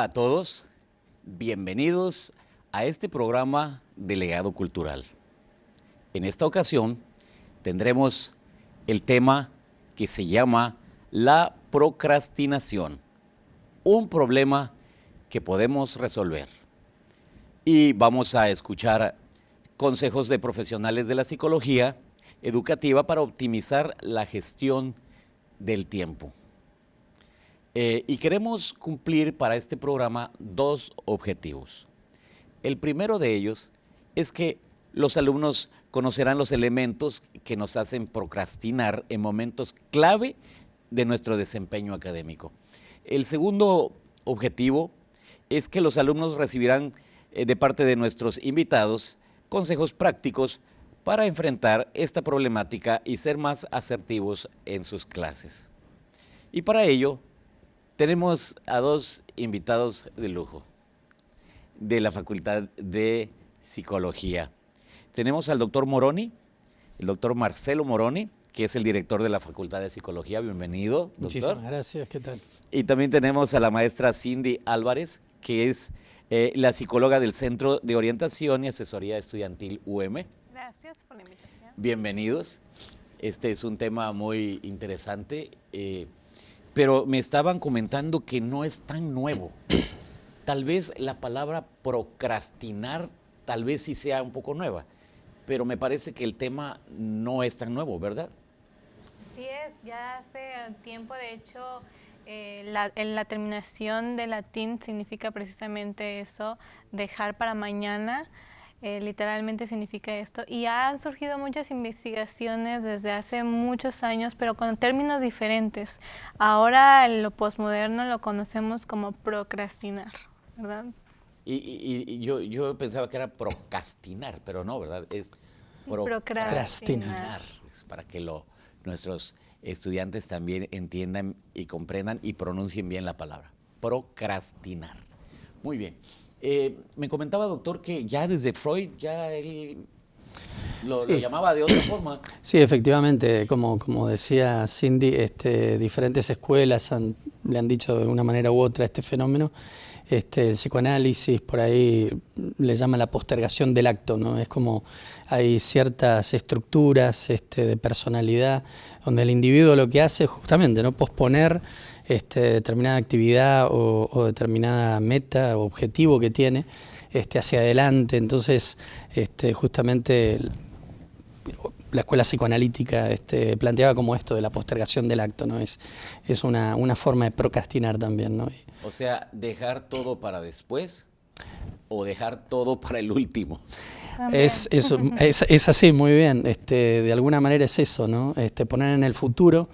Hola a todos, bienvenidos a este programa de Legado Cultural. En esta ocasión tendremos el tema que se llama la procrastinación, un problema que podemos resolver. Y vamos a escuchar consejos de profesionales de la psicología educativa para optimizar la gestión del tiempo. Eh, y queremos cumplir para este programa dos objetivos. El primero de ellos es que los alumnos conocerán los elementos que nos hacen procrastinar en momentos clave de nuestro desempeño académico. El segundo objetivo es que los alumnos recibirán eh, de parte de nuestros invitados consejos prácticos para enfrentar esta problemática y ser más asertivos en sus clases. Y para ello tenemos a dos invitados de lujo de la Facultad de Psicología. Tenemos al doctor Moroni, el doctor Marcelo Moroni, que es el director de la Facultad de Psicología. Bienvenido, doctor. Muchísimas gracias, ¿qué tal? Y también tenemos a la maestra Cindy Álvarez, que es eh, la psicóloga del Centro de Orientación y Asesoría Estudiantil UM. Gracias por la invitación. Bienvenidos. Este es un tema muy interesante. Eh, pero me estaban comentando que no es tan nuevo. Tal vez la palabra procrastinar, tal vez sí sea un poco nueva, pero me parece que el tema no es tan nuevo, ¿verdad? Sí es, ya hace tiempo, de hecho, eh, la, en la terminación de latín significa precisamente eso, dejar para mañana, eh, literalmente significa esto. Y han surgido muchas investigaciones desde hace muchos años, pero con términos diferentes. Ahora lo posmoderno lo conocemos como procrastinar, ¿verdad? Y, yo, yo, pensaba que era procrastinar, pero no, ¿verdad? Es procrastinar. para que lo, nuestros estudiantes también entiendan y comprendan y pronuncien bien la palabra. Procrastinar. Muy bien. Eh, me comentaba, doctor, que ya desde Freud, ya él lo, llamaba de otra forma. Sí, efectivamente, como, como decía Cindy, este, diferentes escuelas le han dicho de una manera u otra este fenómeno. Este, el psicoanálisis por ahí le llama la postergación del acto, ¿no? Es como hay ciertas estructuras este, de personalidad donde el individuo lo que hace es justamente no posponer este, determinada actividad o, determinada meta o objetivo que tiene este, hacia adelante. Entonces, este, justamente la escuela psicoanalítica este, planteaba como esto de la postergación del acto, ¿no? Es, es una, forma de procrastinar también, ¿no? O sea, dejar todo para después o dejar todo para el último. Es, es, es, así, muy bien. Este, de alguna manera es eso, ¿no? Este, poner en el futuro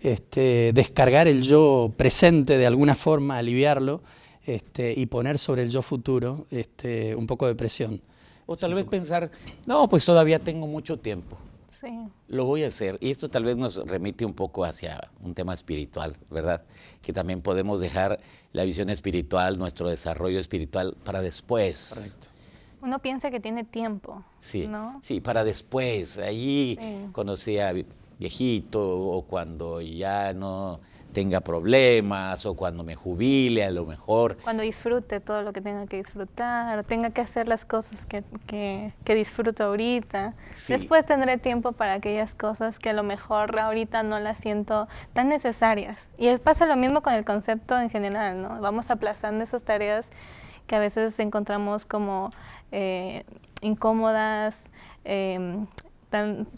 este, descargar el yo presente de alguna forma, aliviarlo este, y poner sobre el yo futuro este, un poco de presión. O tal vez pensar, no, pues todavía tengo mucho tiempo. Sí. Lo voy a hacer. Y esto tal vez nos remite un poco hacia un tema espiritual, ¿verdad? Que también podemos dejar la visión espiritual, nuestro desarrollo espiritual para después. Correcto. Uno piensa que tiene tiempo. Sí, ¿no? sí, para después. Allí conocí a viejito o cuando ya no tenga problemas o cuando me jubile a lo mejor. Cuando disfrute todo lo que tenga que disfrutar, o tenga que hacer las cosas que, que, disfruto ahorita. Después tendré tiempo para aquellas cosas que a lo mejor ahorita no las siento tan necesarias. Y pasa lo mismo con el concepto en general, ¿no? Vamos aplazando esas tareas que a veces encontramos como eh, incómodas, eh,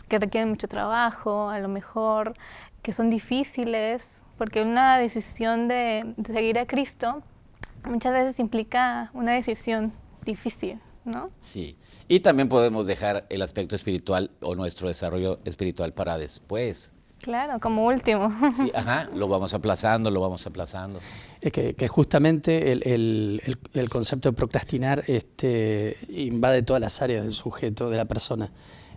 que requieren mucho trabajo, a lo mejor que son difíciles, porque una decisión de, seguir a Cristo muchas veces implica una decisión difícil, ¿no? Sí, y también podemos dejar el aspecto espiritual o nuestro desarrollo espiritual para después. Claro, como último. Sí, ajá, lo vamos aplazando, lo vamos aplazando. Es que, justamente el, el, concepto de procrastinar este, invade todas las áreas del sujeto, de la persona.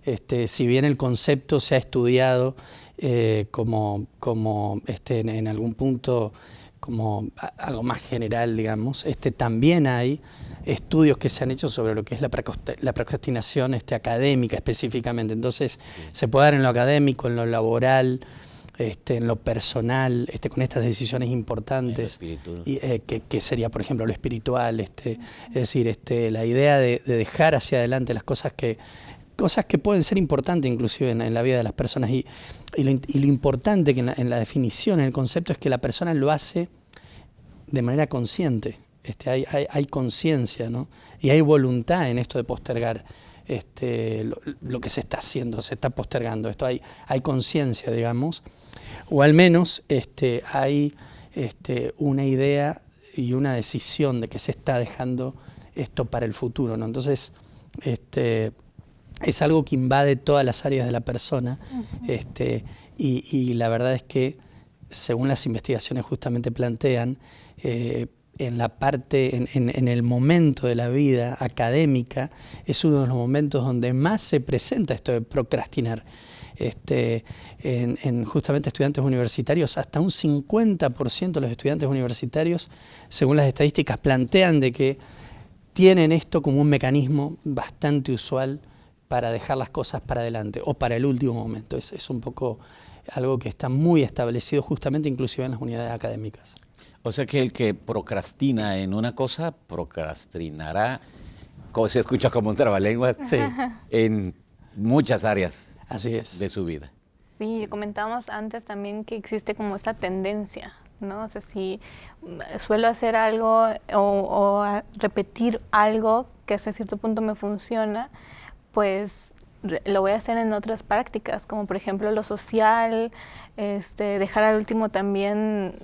Este, si bien el concepto se ha estudiado eh, como, como este, en, algún punto como algo más general, digamos, este, también hay estudios que se han hecho sobre lo que es la, procrastinación este, académica específicamente. Entonces, se puede dar en lo académico, en lo laboral, este, en lo personal, este, con estas decisiones importantes, y, eh, que, sería, por ejemplo, lo espiritual, este, es decir, este, la idea de, dejar hacia adelante las cosas que, cosas que pueden ser importantes inclusive en, la vida de las personas. Y, lo, importante que en la, definición, en el concepto, es que la persona lo hace de manera consciente. Este, hay, hay, conciencia ¿no? y hay voluntad en esto de postergar este, lo, que se está haciendo, se está postergando. Esto hay, hay conciencia, digamos, o al menos este, hay este, una idea y una decisión de que se está dejando esto para el futuro. ¿no? Entonces, este, es algo que invade todas las áreas de la persona este, y, la verdad es que, según las investigaciones justamente plantean, eh, en la parte, en, el momento de la vida académica, es uno de los momentos donde más se presenta esto de procrastinar. Este, en, justamente estudiantes universitarios, hasta un 50% de los estudiantes universitarios, según las estadísticas, plantean de que tienen esto como un mecanismo bastante usual para dejar las cosas para adelante o para el último momento. Es, es un poco algo que está muy establecido justamente inclusive en las unidades académicas. O sea que el que procrastina en una cosa, procrastinará, como se escucha como un trabalenguas, en muchas áreas Así es. de su vida. Sí, comentábamos antes también que existe como esta tendencia, ¿no? O sea, si suelo hacer algo o, repetir algo que hasta cierto punto me funciona, pues lo voy a hacer en otras prácticas, como por ejemplo lo social, este, dejar al último también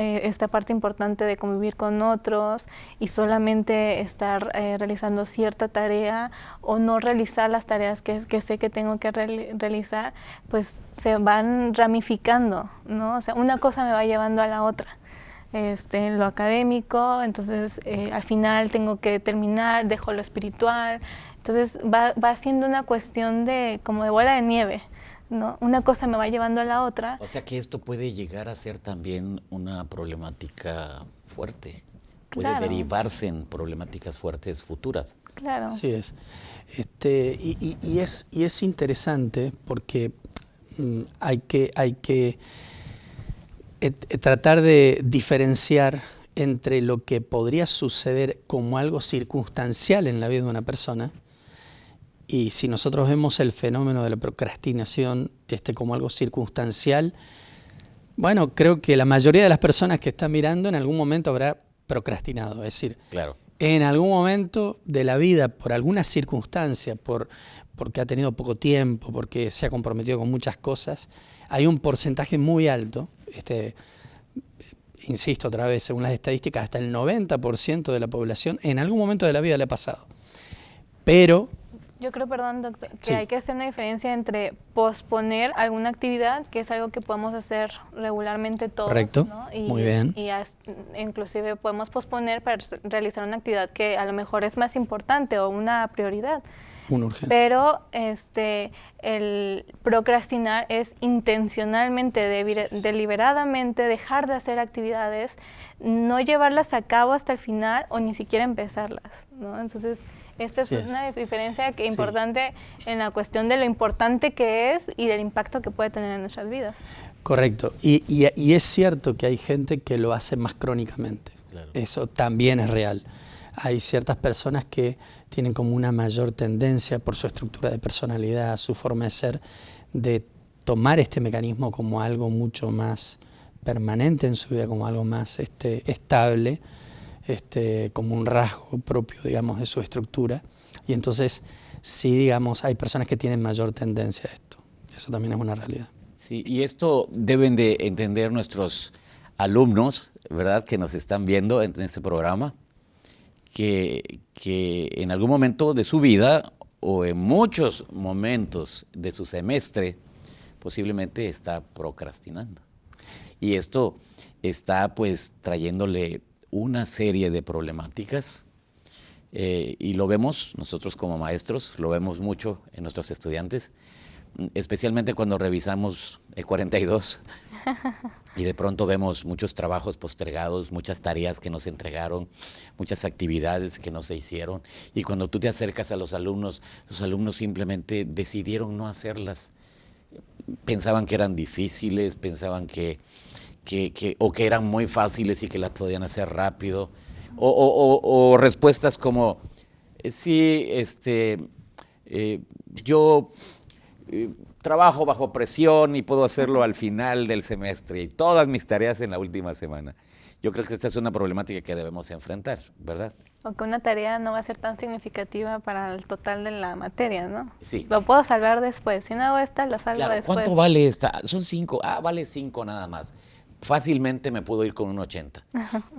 eh, esta parte importante de convivir con otros y solamente estar eh, realizando cierta tarea o no realizar las tareas que, sé que tengo que realizar, pues se van ramificando, ¿no? O sea, una cosa me va llevando a la otra. Este, lo académico, entonces eh, al final tengo que terminar, dejo lo espiritual, entonces va, va siendo una cuestión de como de bola de nieve. ¿no? Una cosa me va llevando a la otra. O sea que esto puede llegar a ser también una problemática fuerte. Puede derivarse en problemáticas fuertes futuras. Claro. Así es. Este, y, es, y es interesante porque mm, hay que, hay que eh, tratar de diferenciar entre lo que podría suceder como algo circunstancial en la vida de una persona y si nosotros vemos el fenómeno de la procrastinación este, como algo circunstancial, bueno, creo que la mayoría de las personas que están mirando en algún momento habrá procrastinado. Es decir, claro. en algún momento de la vida, por alguna circunstancia, por, porque ha tenido poco tiempo, porque se ha comprometido con muchas cosas, hay un porcentaje muy alto, este, insisto otra vez, según las estadísticas, hasta el 90% de la población en algún momento de la vida le ha pasado. Pero yo creo, perdón, doctor, que hay que hacer una diferencia entre posponer alguna actividad, que es algo que podemos hacer regularmente todos. Correcto, muy bien. Y inclusive podemos posponer para realizar una actividad que a lo mejor es más importante o una prioridad. Una urgencia. Pero este, el procrastinar es intencionalmente, deliberadamente dejar de hacer actividades, no llevarlas a cabo hasta el final o ni siquiera empezarlas. ¿no? Entonces, esta es, una diferencia que importante en la cuestión de lo importante que es y del impacto que puede tener en nuestras vidas. Correcto. Y, y, es cierto que hay gente que lo hace más crónicamente. Eso también es real. Hay ciertas personas que tienen como una mayor tendencia por su estructura de personalidad, su forma de ser, de tomar este mecanismo como algo mucho más permanente en su vida, como algo más este, estable este, como un rasgo propio, digamos, de su estructura. Y entonces, sí, digamos, hay personas que tienen mayor tendencia a esto. Eso también es una realidad. Sí, y esto deben de entender nuestros alumnos, ¿verdad?, que nos están viendo en, este programa, que, que en algún momento de su vida o en muchos momentos de su semestre, posiblemente está procrastinando. Y esto está pues trayéndole una serie de problemáticas eh, y lo vemos nosotros como maestros, lo vemos mucho en nuestros estudiantes, especialmente cuando revisamos E42 y de pronto vemos muchos trabajos postergados, muchas tareas que nos entregaron, muchas actividades que no se hicieron y cuando tú te acercas a los alumnos, los alumnos simplemente decidieron no hacerlas. Pensaban que eran difíciles, pensaban que, que, o que eran muy fáciles y que las podían hacer rápido, o, respuestas como, eh, sí, este, eh, yo eh, trabajo bajo presión y puedo hacerlo al final del semestre y todas mis tareas en la última semana. Yo creo que esta es una problemática que debemos enfrentar, ¿verdad? Aunque una tarea no va a ser tan significativa para el total de la materia, ¿no? Sí. Lo puedo salvar después. Si no hago esta, lo salvo claro, después. ¿Cuánto vale esta? Son cinco. Ah, vale cinco nada más. Fácilmente me puedo ir con un 80.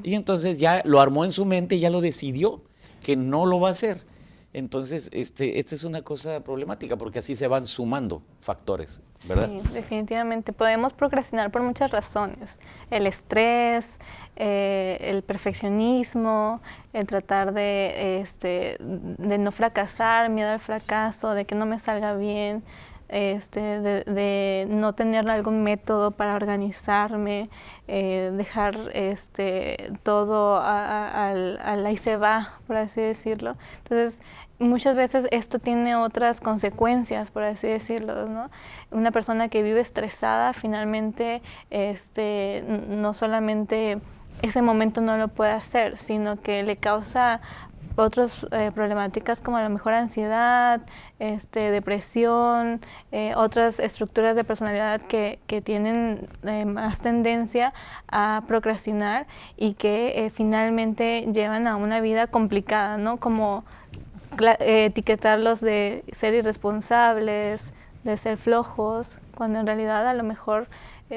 y entonces ya lo armó en su mente, ya lo decidió que no lo va a hacer. Entonces, este, esta es una cosa problemática porque así se van sumando factores, ¿verdad? Sí, definitivamente. Podemos procrastinar por muchas razones. El estrés, eh, el perfeccionismo, el tratar de, este, de no fracasar, miedo al fracaso, de que no me salga bien, este, de, no tener algún método para organizarme, eh, dejar este, todo a, la y se va, por así decirlo. Entonces, muchas veces esto tiene otras consecuencias, por así decirlo, ¿no? Una persona que vive estresada finalmente este, no solamente ese momento no lo puede hacer, sino que le causa otras eh, problemáticas como a lo mejor ansiedad, este, depresión, eh, otras estructuras de personalidad que, que tienen eh, más tendencia a procrastinar y que finalmente llevan a una vida complicada, ¿no? Como etiquetarlos de ser irresponsables, de ser flojos, cuando en realidad a lo mejor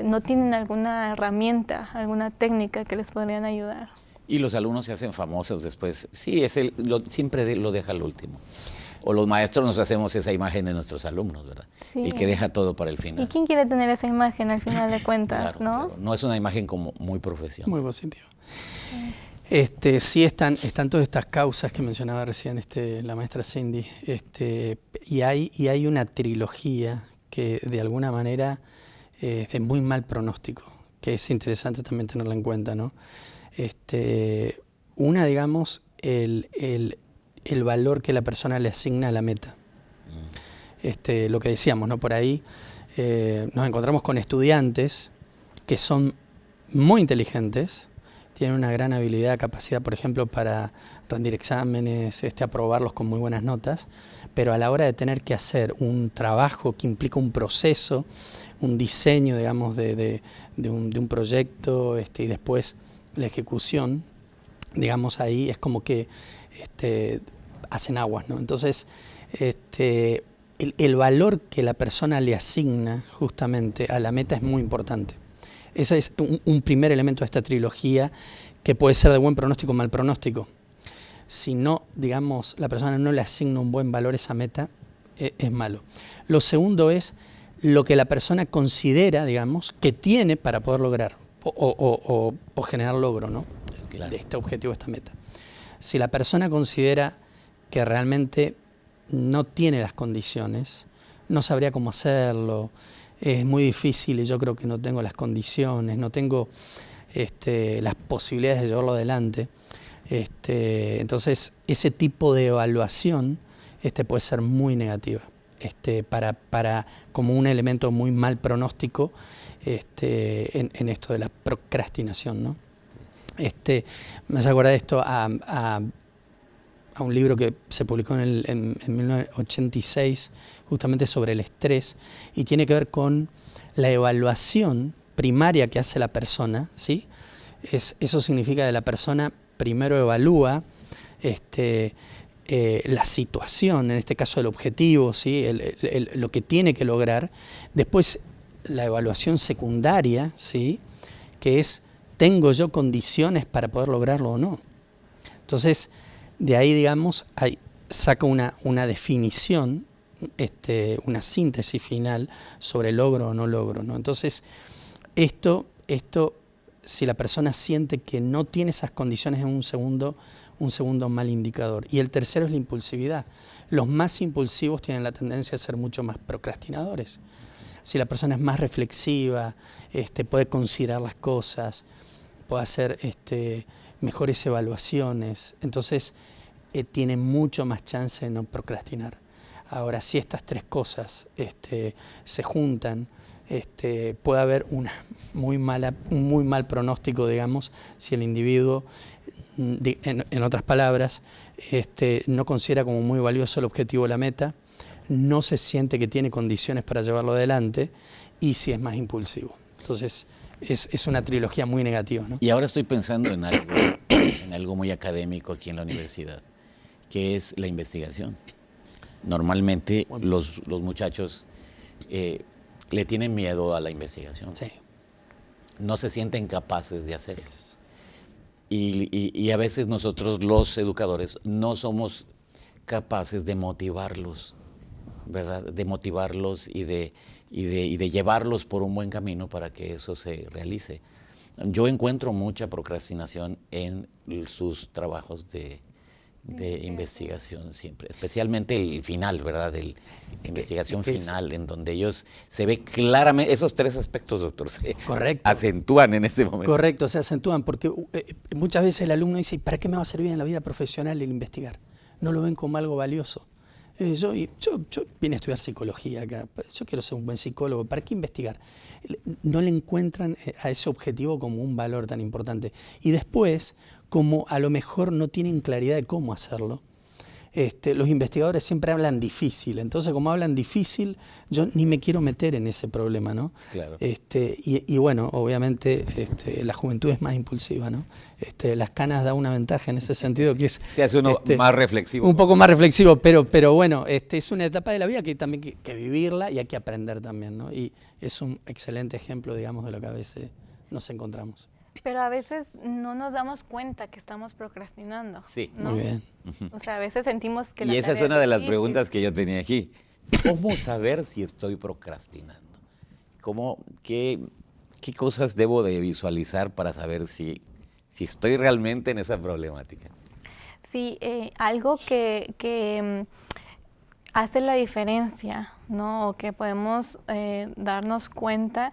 no tienen alguna herramienta, alguna técnica que les podrían ayudar. Y los alumnos se hacen famosos después. Sí, es el, siempre lo deja al último. O los maestros nos hacemos esa imagen de nuestros alumnos, ¿verdad? Sí. El que deja todo para el final. ¿Y quién quiere tener esa imagen al final de cuentas, no? No es una imagen como muy profesional. Muy positiva. Este, sí están, están todas estas causas que mencionaba recién este, la maestra Cindy, este, y, hay, y hay una trilogía que de alguna manera eh, es de muy mal pronóstico, que es interesante también tenerla en cuenta, ¿no? Este, una, digamos, el, valor que la persona le asigna a la meta. Mm. Este, lo que decíamos, ¿no? Por ahí eh, nos encontramos con estudiantes que son muy inteligentes, tienen una gran habilidad, capacidad, por ejemplo, para rendir exámenes, este, aprobarlos con muy buenas notas, pero a la hora de tener que hacer un trabajo que implica un proceso, un diseño, digamos, de, un, proyecto este, y después la ejecución, digamos ahí es como que este, hacen aguas, ¿no? Entonces, este, el, valor que la persona le asigna justamente a la meta es muy importante. Ese es un, primer elemento de esta trilogía que puede ser de buen pronóstico o mal pronóstico. Si no, digamos, la persona no le asigna un buen valor a esa meta, e, es malo. Lo segundo es lo que la persona considera, digamos, que tiene para poder lograr o, generar logro ¿no? de este objetivo, esta meta. Si la persona considera que realmente no tiene las condiciones, no sabría cómo hacerlo, es muy difícil y yo creo que no tengo las condiciones, no tengo este, las posibilidades de llevarlo adelante. Este, entonces, ese tipo de evaluación este, puede ser muy negativa, este, para, para, como un elemento muy mal pronóstico este, en, esto de la procrastinación. ¿no? Este, me hace acordar esto a, un libro que se publicó en, en, 1986, justamente sobre el estrés, y tiene que ver con la evaluación primaria que hace la persona. ¿sí? Es, eso significa que la persona primero evalúa este, eh, la situación, en este caso el objetivo, ¿sí? lo que tiene que lograr, después la evaluación secundaria, ¿sí? que es, ¿tengo yo condiciones para poder lograrlo o no? Entonces, de ahí, digamos, hay, saca una, una definición, este, una síntesis final sobre logro o no logro. ¿no? Entonces, esto, esto, si la persona siente que no tiene esas condiciones en un segundo, un segundo mal indicador. Y el tercero es la impulsividad. Los más impulsivos tienen la tendencia a ser mucho más procrastinadores si la persona es más reflexiva, este, puede considerar las cosas, puede hacer este, mejores evaluaciones, entonces eh, tiene mucho más chance de no procrastinar. Ahora, si estas tres cosas este, se juntan, este, puede haber una muy mala, un muy mal pronóstico, digamos, si el individuo, mm, en, otras palabras, este, no considera como muy valioso el objetivo o la meta, no se siente que tiene condiciones para llevarlo adelante y si es más impulsivo. Entonces, es, una trilogía muy negativa. Y ahora estoy pensando en algo, en algo muy académico aquí en la universidad, que es la investigación. Normalmente los, muchachos eh, le tienen miedo a la investigación. Sí. No se sienten capaces de hacer. Y, y, a veces nosotros los educadores no somos capaces de motivarlos, ¿verdad? De motivarlos y de, y de, y de llevarlos por un buen camino para que eso se realice. Yo encuentro mucha procrastinación en sus trabajos de, de investigación siempre, especialmente el final, ¿verdad? El, investigación final, en donde ellos se ve claramente, esos tres aspectos, doctor, se acentúan en ese momento. Correcto, se acentúan, porque eh, muchas veces el alumno dice, ¿para qué me va a servir en la vida profesional el investigar? No lo ven como algo valioso. Eh, yo, yo, yo, vine a estudiar psicología acá, yo quiero ser un buen psicólogo, ¿para qué investigar? No le encuentran eh, a ese objetivo como un valor tan importante. Y después, como a lo mejor no tienen claridad de cómo hacerlo. Este, los investigadores siempre hablan difícil, entonces como hablan difícil, yo ni me quiero meter en ese problema, ¿no? Claro. Este, y, bueno, obviamente este, la juventud es más impulsiva, ¿no? Este, las canas da una ventaja en ese sentido que es... Se hace uno este, más reflexivo. Un poco más reflexivo, pero, pero bueno, este, es una etapa de la vida que también hay que, vivirla y hay que aprender también, ¿no? Y es un excelente ejemplo, digamos, de lo que a veces nos encontramos. Pero a veces no nos damos cuenta que estamos procrastinando. Sí. Muy bien. O sea, a veces sentimos que... Y esa es una de las preguntas que yo tenía aquí. ¿Cómo saber si estoy procrastinando? ¿Cómo, qué, qué cosas debo de visualizar para saber si, si estoy realmente en esa problemática? Sí, eh, algo que, que mm, hace la diferencia, ¿no? O que podemos eh, darnos cuenta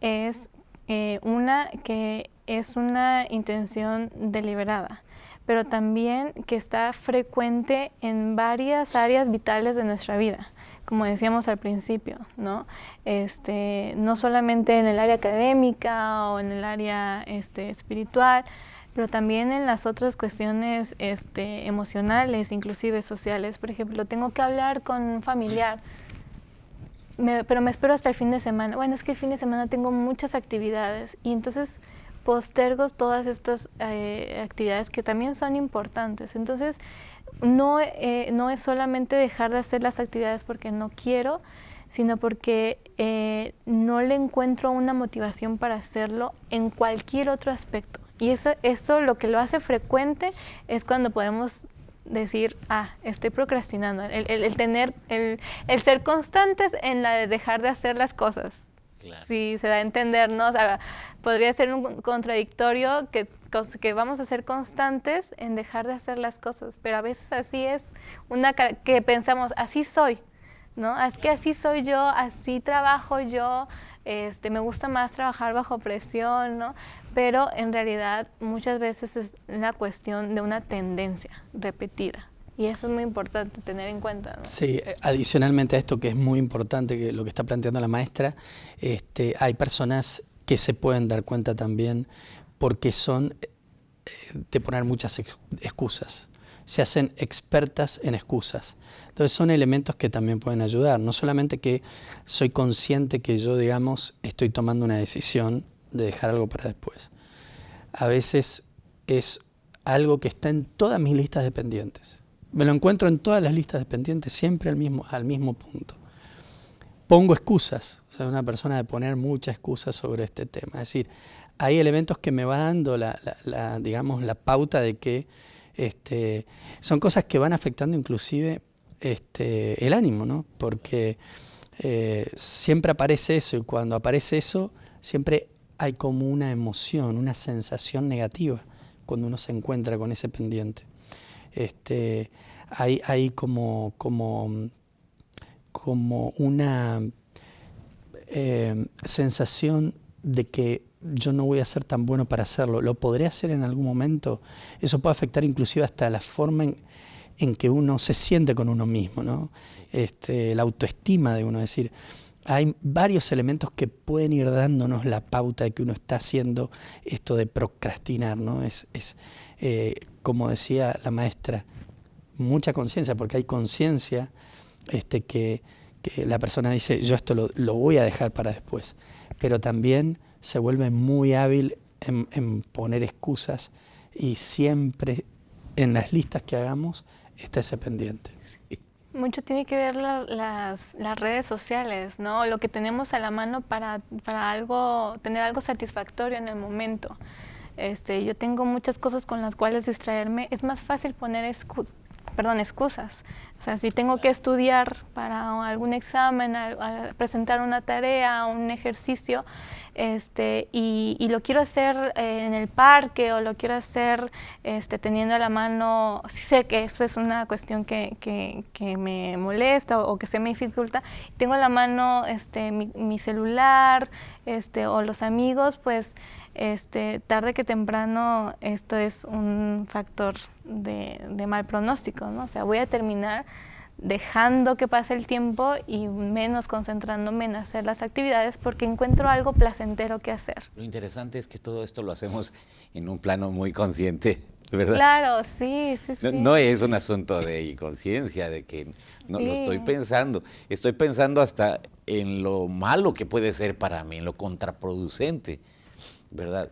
es eh, una que es una intención deliberada, pero también que está frecuente en varias áreas vitales de nuestra vida como decíamos al principio, ¿no? Este, no solamente en el área académica o en el área este, espiritual, pero también en las otras cuestiones este, emocionales, inclusive sociales. Por ejemplo, tengo que hablar con un familiar, pero me espero hasta el fin de semana. Bueno, es que el fin de semana tengo muchas actividades y entonces postergo todas estas eh, actividades que también son importantes. Entonces, no, eh, no es solamente dejar de hacer las actividades porque no quiero, sino porque eh, no le encuentro una motivación para hacerlo en cualquier otro aspecto. Y eso, esto lo que lo hace frecuente es cuando podemos decir, ah, estoy procrastinando, el, tener, el, el, ser constantes en la de dejar de hacer las cosas. Si se da a entender, ¿no? O sea, podría ser un contradictorio que, que vamos a ser constantes en dejar de hacer las cosas, pero a veces así es una que pensamos, así soy, ¿no? Es que así soy yo, así trabajo yo, este, me gusta más trabajar bajo presión, ¿no? Pero en realidad muchas veces es la cuestión de una tendencia repetida. Y eso es muy importante tener en cuenta. Sí, adicionalmente a esto que es muy importante, que lo que está planteando la maestra, este, hay personas que se pueden dar cuenta también porque son eh, de poner muchas excusas. Se hacen expertas en excusas. Entonces son elementos que también pueden ayudar. No solamente que soy consciente que yo, digamos, estoy tomando una decisión de dejar algo para después. A veces es algo que está en todas mis listas de pendientes me lo encuentro en todas las listas de pendientes, siempre al mismo, al mismo punto. Pongo excusas, o sea, una persona de poner muchas excusas sobre este tema. Es decir, hay elementos que me van dando la, digamos, la pauta de que este, son cosas que van afectando inclusive este, el ánimo, ¿no? Porque eh, siempre aparece eso y cuando aparece eso siempre hay como una emoción, una sensación negativa cuando uno se encuentra con ese pendiente este, hay, hay como, como, como una eh, sensación de que yo no voy a ser tan bueno para hacerlo, lo podré hacer en algún momento, eso puede afectar inclusive hasta la forma en, que uno se siente con uno mismo, ¿no? este, la autoestima de uno, es decir, hay varios elementos que pueden ir dándonos la pauta de que uno está haciendo esto de procrastinar, ¿no? Es, es eh, como decía la maestra, mucha conciencia, porque hay conciencia este, que, la persona dice, yo esto lo, voy a dejar para después, pero también se vuelve muy hábil en, poner excusas y siempre en las listas que hagamos está ese pendiente. Mucho tiene que ver las, las, redes sociales, ¿no? Lo que tenemos a la mano para, para algo, tener algo satisfactorio en el momento. Este, yo tengo muchas cosas con las cuales distraerme. Es más fácil poner excusas perdón, excusas. O sea, si tengo que estudiar para algún examen, presentar una tarea, un ejercicio, este, y, lo quiero hacer eh, en el parque o lo quiero hacer este, teniendo a la mano, si sé que eso es una cuestión que, que, me molesta o, que se me dificulta, tengo a la mano este, mi, mi celular este, o los amigos, pues este, tarde que temprano esto es un factor de, mal pronóstico, ¿no? O sea, voy a terminar dejando que pase el tiempo y menos concentrándome en hacer las actividades porque encuentro algo placentero que hacer. Lo interesante es que todo esto lo hacemos en un plano muy consciente, ¿verdad? Claro, sí, sí, sí. No, es un asunto de inconsciencia, de que no lo estoy pensando. Estoy pensando hasta en lo malo que puede ser para mí, en lo contraproducente. ¿Verdad?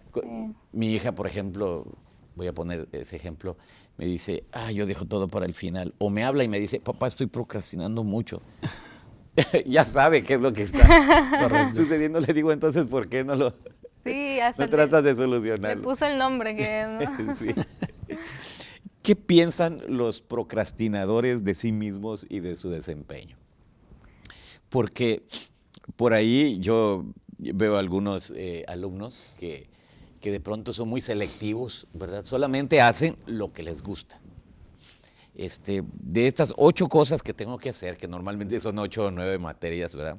Mi hija, por ejemplo, voy a poner ese ejemplo, me dice, ah, yo dejo todo para el final. O me habla y me dice, papá, estoy procrastinando mucho. ya sabe qué es lo que está sucediendo. Le digo, entonces, ¿por qué no lo sí, no tratas de solucionarlo? Le puso el nombre que ¿no? sí. ¿Qué piensan los procrastinadores de sí mismos y de su desempeño? Porque por ahí yo veo algunos eh, alumnos que, que, de pronto son muy selectivos, ¿verdad? Solamente hacen lo que les gusta. Este, de estas ocho cosas que tengo que hacer, que normalmente son ocho o nueve materias, ¿verdad?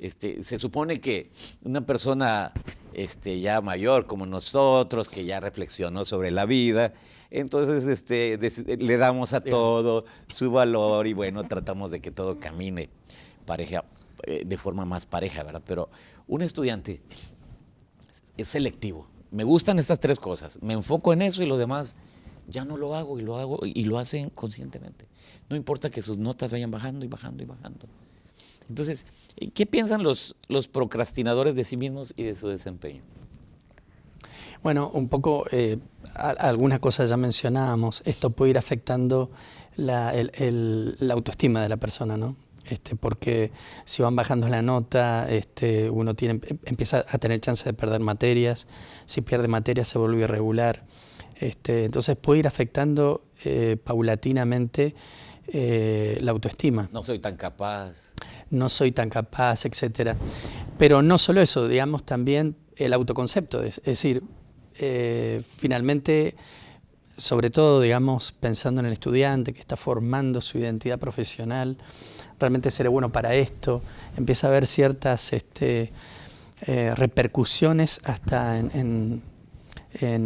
Este, se supone que una persona este, ya mayor como nosotros, que ya reflexionó sobre la vida, entonces este, le damos a todo su valor y bueno, tratamos de que todo camine pareja, eh, de forma más pareja, ¿verdad? Pero un estudiante es selectivo. Me gustan estas tres cosas. Me enfoco en eso y lo demás ya no lo hago y lo hago y lo hacen conscientemente. No importa que sus notas vayan bajando y bajando y bajando. Entonces, ¿qué piensan los, los procrastinadores de sí mismos y de su desempeño? Bueno, un poco, eh, algunas cosas ya mencionábamos. Esto puede ir afectando la, la autoestima de la persona, ¿no? Este, porque si van bajando la nota, este, uno tiene, empieza a tener chance de perder materias, si pierde materias se vuelve irregular, este, entonces puede ir afectando eh, paulatinamente eh, la autoestima. No soy tan capaz. No soy tan capaz, etc. Pero no solo eso, digamos también el autoconcepto, es, decir, eh, finalmente sobre todo, digamos, pensando en el estudiante que está formando su identidad profesional, realmente seré bueno para esto, empieza a haber ciertas este, eh, repercusiones hasta en,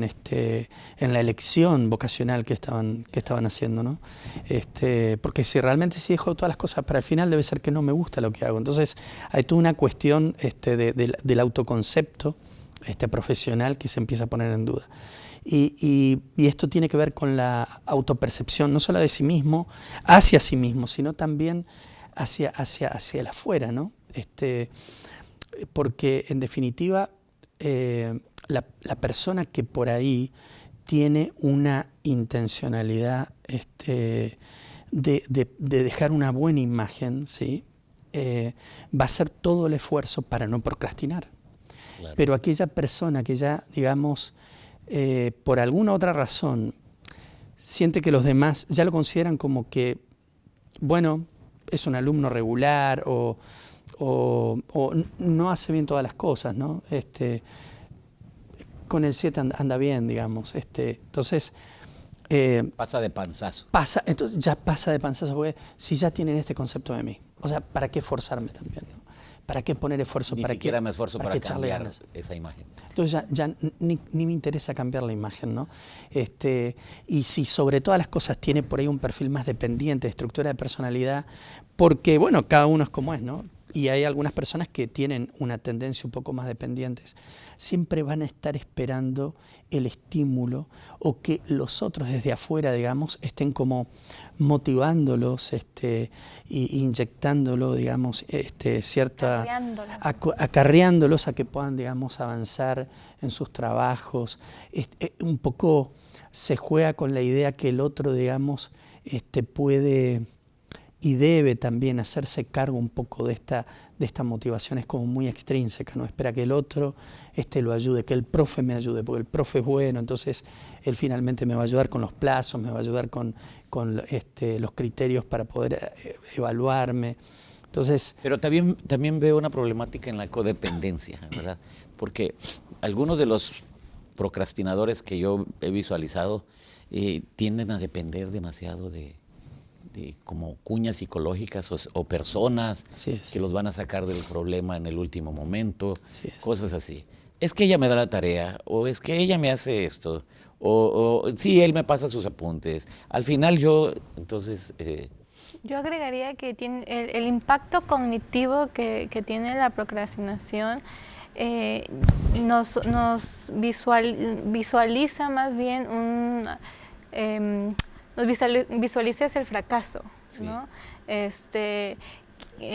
este, en la elección vocacional que estaban, que estaban haciendo. ¿no? Este, porque si realmente si dejo todas las cosas para el final, debe ser que no me gusta lo que hago. Entonces hay toda una cuestión este, del autoconcepto profesional que se empieza a poner en duda. Y, esto tiene que ver con la autopercepción, no solo de sí mismo, hacia sí mismo, sino también hacia, hacia, hacia el afuera, ¿no? Este, porque en definitiva eh, la, persona que por ahí tiene una intencionalidad este, de, dejar una buena imagen, ¿sí? Eh, va a hacer todo el esfuerzo para no procrastinar. Pero aquella persona que ya, digamos, eh, por alguna otra razón, siente que los demás ya lo consideran como que, bueno, es un alumno regular o, no hace bien todas las cosas, ¿no? Este, con el 7 anda, bien, digamos. Este, entonces... Eh, pasa de panzazo. Pasa, entonces ya pasa de panzazo, porque si ya tienen este concepto de mí. O sea, ¿para qué forzarme también? ¿Para qué poner esfuerzo? Ni ¿Para siquiera me esfuerzo para, cambiar esa imagen. Entonces ya, ni, me interesa cambiar la imagen, ¿no? Este, y si sobre todas las cosas tiene por ahí un perfil más dependiente, de estructura de personalidad, porque, bueno, cada uno es como es, ¿no? y hay algunas personas que tienen una tendencia un poco más dependientes, siempre van a estar esperando el estímulo o que los otros desde afuera, digamos, estén como motivándolos, este, y inyectándolo, digamos, este, cierta... Acarreándolos. a que puedan, digamos, avanzar en sus trabajos. Este, un poco se juega con la idea que el otro, digamos, este, puede y debe también hacerse cargo un poco de esta, de motivación, es como muy extrínseca, no espera que el otro este, lo ayude, que el profe me ayude, porque el profe es bueno, entonces él finalmente me va a ayudar con los plazos, me va a ayudar con, con este, los criterios para poder eh, evaluarme. Entonces, Pero también, también veo una problemática en la codependencia, ¿verdad? Porque algunos de los procrastinadores que yo he visualizado eh, tienden a depender demasiado de, como cuñas psicológicas o, personas que los van a sacar del problema en el último momento, cosas así. Es que ella me da la tarea, o es que ella me hace esto, o, o sí, él me pasa sus apuntes. Al final yo, entonces... Eh, yo agregaría que tiene el, impacto cognitivo que, tiene la procrastinación eh, nos, nos visualiza más bien un... Em, visualizas el fracaso, ¿no? Este,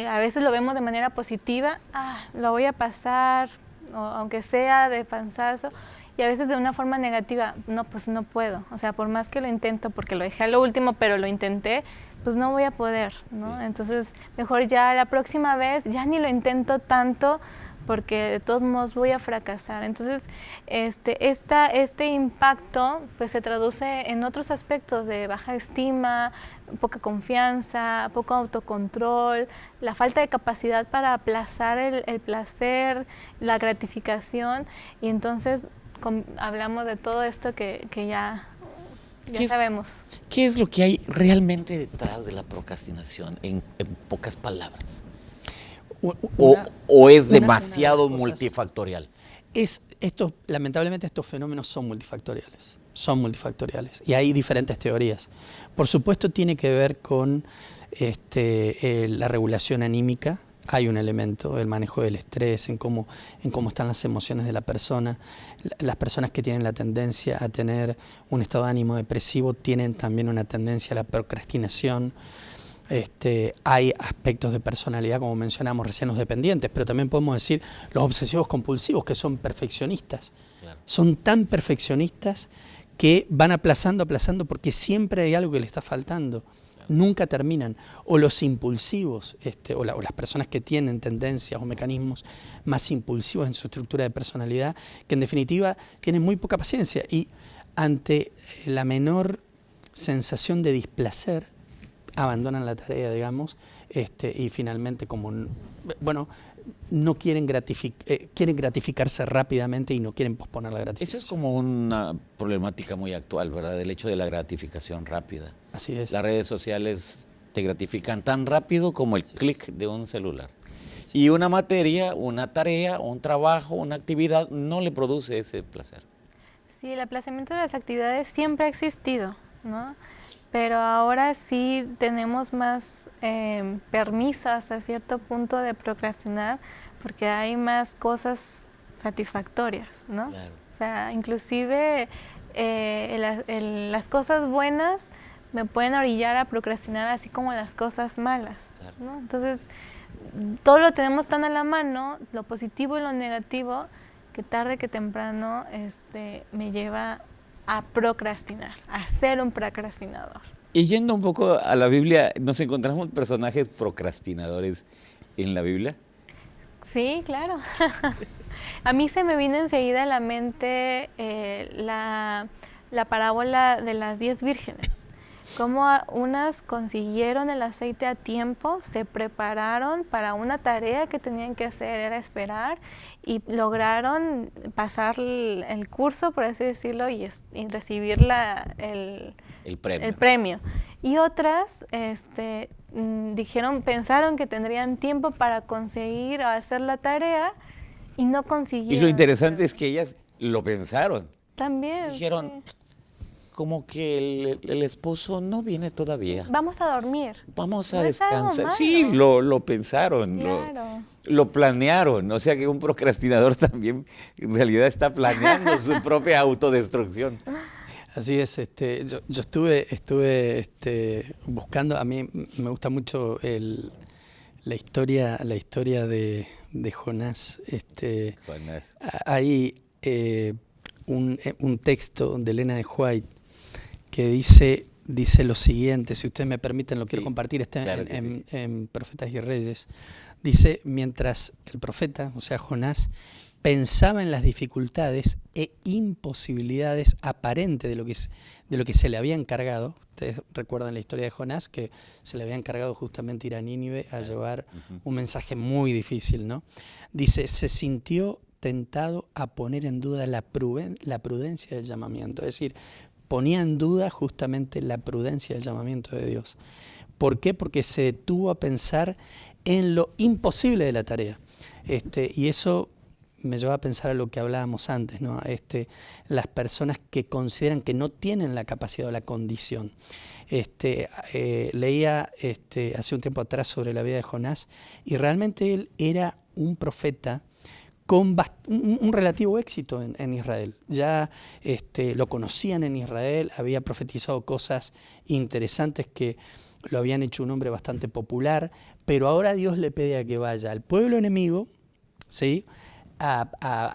a veces lo vemos de manera positiva, ah, lo voy a pasar, aunque sea de panzazo, y a veces de una forma negativa, no, pues no puedo, o sea, por más que lo intento, porque lo dejé a lo último, pero lo intenté, pues no voy a poder, ¿no? Entonces, mejor ya la próxima vez, ya ni lo intento tanto, porque de todos modos voy a fracasar. Entonces, este, esta, este impacto pues, se traduce en otros aspectos de baja estima, poca confianza, poco autocontrol, la falta de capacidad para aplazar el, placer, la gratificación, y entonces hablamos de todo esto que, ya, ya sabemos. ¿Qué es lo que hay realmente detrás de la procrastinación, en pocas palabras? O, es demasiado multifactorial? Es, esto, lamentablemente estos fenómenos son multifactoriales, son multifactoriales y hay diferentes teorías. Por supuesto tiene que ver con este, eh, la regulación anímica, hay un elemento, el manejo del estrés, en cómo, en cómo están las emociones de la persona. Las personas que tienen la tendencia a tener un estado de ánimo depresivo tienen también una tendencia a la procrastinación. Este, hay aspectos de personalidad, como mencionamos recién, los dependientes, pero también podemos decir los obsesivos compulsivos, que son perfeccionistas. Son tan perfeccionistas que van aplazando, aplazando, porque siempre hay algo que le está faltando. Nunca terminan. O los impulsivos, este, o, o las personas que tienen tendencias o mecanismos más impulsivos en su estructura de personalidad, que en definitiva tienen muy poca paciencia y ante la menor sensación de displacer, abandonan la tarea, digamos, este, y finalmente como, bueno, no quieren, eh, quieren gratificarse rápidamente y no quieren posponer la gratificación. Eso es como una problemática muy actual, ¿verdad? El hecho de la gratificación rápida. Así es. Las redes sociales te gratifican tan rápido como el clic de un celular. Y una materia, una tarea, un trabajo, una actividad no le produce ese placer. Sí, el aplazamiento de las actividades siempre ha existido, ¿no? Pero ahora sí tenemos más eh, permisos a cierto punto de procrastinar porque hay más cosas satisfactorias, ¿no? O sea, inclusive eh, las cosas buenas me pueden orillar a procrastinar así como las cosas malas, ¿no? Entonces, todo lo tenemos tan a la mano, lo positivo y lo negativo, que tarde que temprano este, me lleva a procrastinar, a ser un procrastinador. Y yendo un poco a la Biblia, ¿nos encontramos personajes procrastinadores en la Biblia? Sí, claro. a mí se me vino enseguida a la mente eh, la, la parábola de las diez vírgenes cómo unas consiguieron el aceite a tiempo, se prepararon para una tarea que tenían que hacer, era esperar, y lograron pasar el, curso, por así decirlo, y, recibir el, premio. Y otras este, mm, dijeron, pensaron que tendrían tiempo para conseguir hacer la tarea y no consiguieron. Y lo interesante es que ellas lo pensaron. También. Dijeron, como que el, esposo no viene todavía. Vamos a dormir. Vamos a descansar. Sí, lo, lo pensaron, lo, planearon. O sea que un procrastinador también en realidad está planeando su propia autodestrucción. Así es, este, yo, estuve, estuve este, buscando, a mí me gusta mucho el, la historia, la historia de, de Jonás. Este, Jonás. Hay eh, un, eh, un, texto de Elena de White que dice, dice lo siguiente, si ustedes me permiten, lo quiero compartir, está en, en, Profetas y Reyes. Dice, mientras el profeta, o sea, Jonás, pensaba en las dificultades e imposibilidades aparentes de lo que, de lo que se le había encargado. Ustedes recuerdan la historia de Jonás, que se le había encargado justamente ir a Nínive a llevar un mensaje muy difícil, ¿no? Dice, se sintió tentado a poner en duda la, la prudencia del llamamiento. Es decir, ponía en duda justamente la prudencia del llamamiento de Dios. ¿Por qué? Porque se detuvo a pensar en lo imposible de la tarea. Este, y eso me lleva a pensar a lo que hablábamos antes, ¿no? Este, las personas que consideran que no tienen la capacidad o la condición. Este, eh, leía este, hace un tiempo atrás sobre la vida de Jonás y realmente él era un profeta con un, relativo éxito en, Israel. Ya este, lo conocían en Israel, había profetizado cosas interesantes que lo habían hecho un hombre bastante popular, pero ahora Dios le pide a que vaya al pueblo enemigo, ¿sí? a,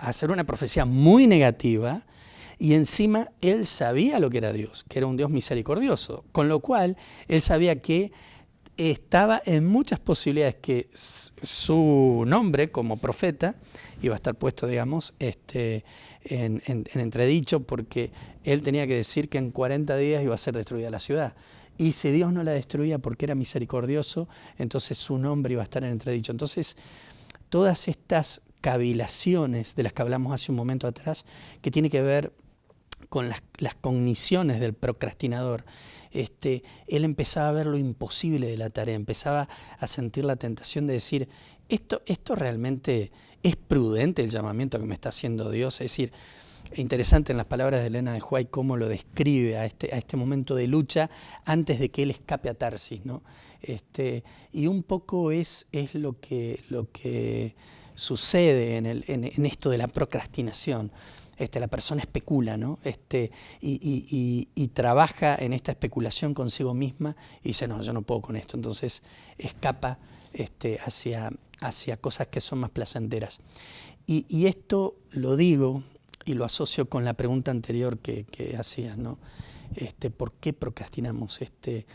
hacer una profecía muy negativa y encima él sabía lo que era Dios, que era un Dios misericordioso, con lo cual él sabía que estaba en muchas posibilidades que su nombre como profeta iba a estar puesto, digamos, este, en, entredicho porque él tenía que decir que en 40 días iba a ser destruida la ciudad. Y si Dios no la destruía porque era misericordioso, entonces su nombre iba a estar en entredicho. Entonces, todas estas cavilaciones de las que hablamos hace un momento atrás, que tiene que ver con las, cogniciones del procrastinador. Este, él empezaba a ver lo imposible de la tarea, empezaba a sentir la tentación de decir, esto, esto realmente es prudente el llamamiento que me está haciendo Dios, es decir, interesante en las palabras de Elena de Huay cómo lo describe a este, a este momento de lucha antes de que él escape a Tarsis. ¿no? Este, y un poco es, es lo que, lo que sucede en, el, en, esto de la procrastinación. Este, la persona especula ¿no? este, y, trabaja en esta especulación consigo misma y dice, no, yo no puedo con esto. Entonces escapa este, hacia, hacia cosas que son más placenteras. Y, esto lo digo y lo asocio con la pregunta anterior que, que hacías, ¿no? Este, ¿Por qué procrastinamos? Este,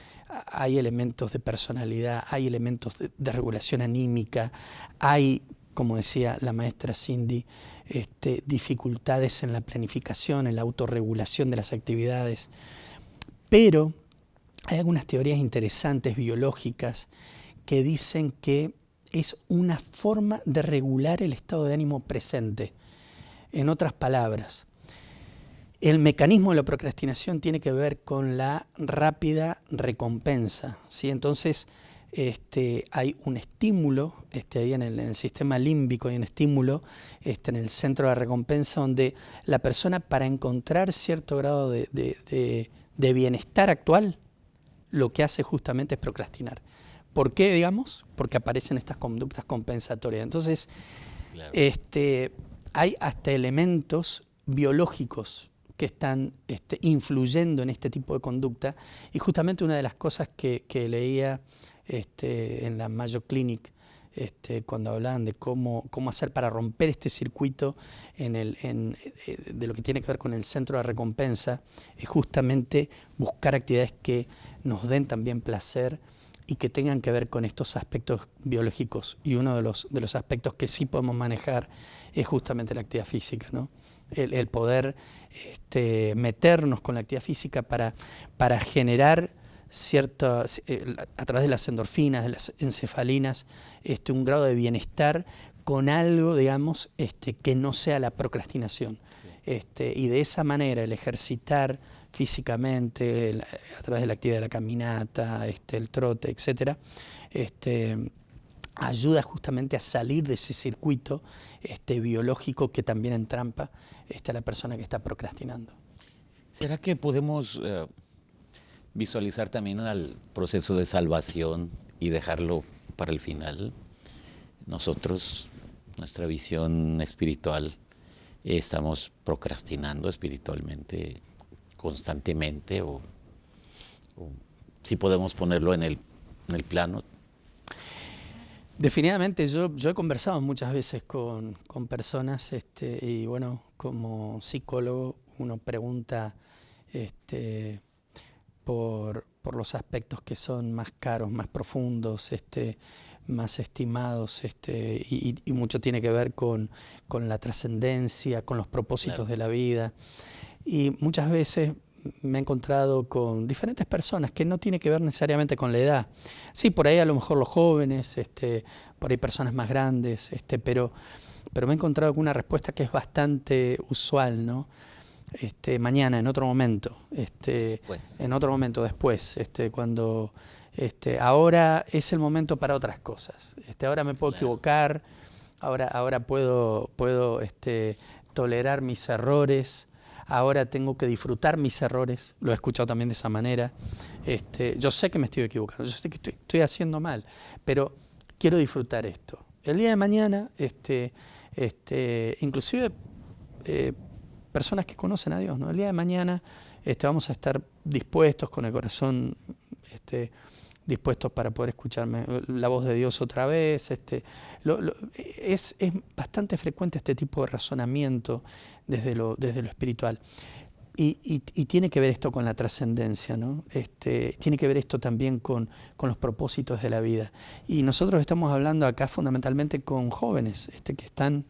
hay elementos de personalidad, hay elementos de regulación anímica, hay como decía la maestra Cindy, este, dificultades en la planificación, en la autorregulación de las actividades. Pero hay algunas teorías interesantes biológicas que dicen que es una forma de regular el estado de ánimo presente. En otras palabras, el mecanismo de la procrastinación tiene que ver con la rápida recompensa. ¿sí? Entonces, este, hay un estímulo, este, ahí en el, sistema límbico hay un estímulo este, en el centro de la recompensa donde la persona para encontrar cierto grado de, bienestar actual, lo que hace justamente es procrastinar. ¿Por qué, digamos? Porque aparecen estas conductas compensatorias. Entonces, este, hay hasta elementos biológicos que están este, influyendo en este tipo de conducta. Y justamente una de las cosas que, que leía este, en la Mayo Clinic, este, cuando hablaban de cómo, cómo hacer para romper este circuito en el, eh, de lo que tiene que ver con el centro de recompensa, es justamente buscar actividades que nos den también placer y que tengan que ver con estos aspectos biológicos. Y uno de los, de los aspectos que sí podemos manejar es justamente la actividad física, ¿no? el, el poder este, meternos con la actividad física para, para generar ciertas, eh, a través de las endorfinas, de las encefalinas, este, un grado de bienestar con algo, digamos, este, que no sea la procrastinación. Este, y de esa manera el ejercitar físicamente, a través de la actividad de la caminata, este, el trote, etc., este, ayuda justamente a salir de ese circuito este, biológico que también entrampa este, a la persona que está procrastinando. ¿Será que podemos eh, visualizar también al proceso de salvación y dejarlo para el final? Nosotros, nuestra visión espiritual, estamos procrastinando espiritualmente constantemente o, si podemos ponerlo en el, en el plano Definitivamente, yo, yo he conversado muchas veces con, con personas este, y bueno, como psicólogo uno pregunta este, por, por, los aspectos que son más caros, más profundos, este, más estimados, este, y, y, mucho tiene que ver con, con la trascendencia, con los propósitos de la vida. Y muchas veces me he encontrado con diferentes personas que no tiene que ver necesariamente con la edad. Sí, por ahí a lo mejor los jóvenes, este, por ahí personas más grandes, este, pero, pero me he encontrado con una respuesta que es bastante usual, ¿no? Este, mañana, en otro momento, este, en otro momento después, este, cuando este, ahora es el momento para otras cosas. Este, ahora me puedo equivocar, ahora, ahora puedo, puedo este, tolerar mis errores, ahora tengo que disfrutar mis errores, lo he escuchado también de esa manera. Este, yo sé que me estoy equivocando, yo sé que estoy, haciendo mal, pero quiero disfrutar esto. El día de mañana, este, este, inclusive eh, personas que conocen a Dios, ¿no? el día de mañana este, vamos a estar dispuestos con el corazón este, dispuestos para poder escucharme la voz de Dios otra vez. Este, es, es, bastante frecuente este tipo de razonamiento desde lo, desde lo espiritual. Y, y, tiene que ver esto con la trascendencia, ¿no? este, tiene que ver esto también con, con, los propósitos de la vida. Y nosotros estamos hablando acá fundamentalmente con jóvenes este, que están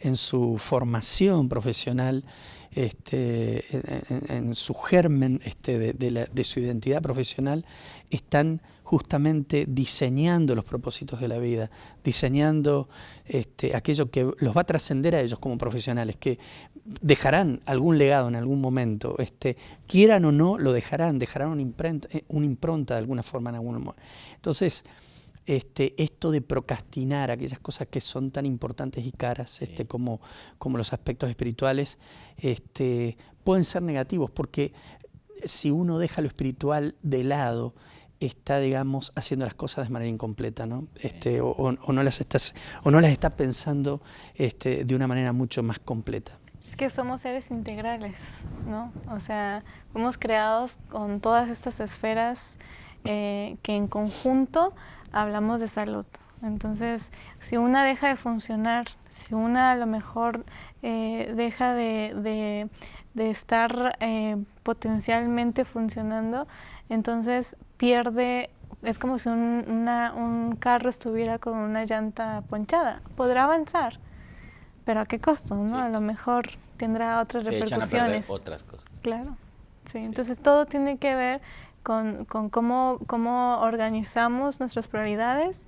en su formación profesional este, en, su germen este, de, su identidad profesional, están justamente diseñando los propósitos de la vida, diseñando este, aquello que los va a trascender a ellos como profesionales, que dejarán algún legado en algún momento, este, quieran o no, lo dejarán, dejarán una impronta, eh, una impronta de alguna forma en algún momento. Entonces, este, esto de procrastinar aquellas cosas que son tan importantes y caras este, como, como los aspectos espirituales, este, pueden ser negativos, porque si uno deja lo espiritual de lado, está, digamos, haciendo las cosas de manera incompleta, ¿no? Este, o, no las estás, o no las está pensando este, de una manera mucho más completa. Es que somos seres integrales, ¿no? O sea, fuimos creados con todas estas esferas eh, que en conjunto hablamos de salud. Entonces, si una deja de funcionar, si una a lo mejor eh, deja de, estar eh, potencialmente funcionando, entonces pierde, es como si un, carro estuviera con una llanta ponchada. Podrá avanzar, pero ¿a qué costo? ¿no? A lo mejor tendrá otras repercusiones. otras cosas. Claro, sí, entonces todo tiene que ver con, cómo, cómo organizamos nuestras prioridades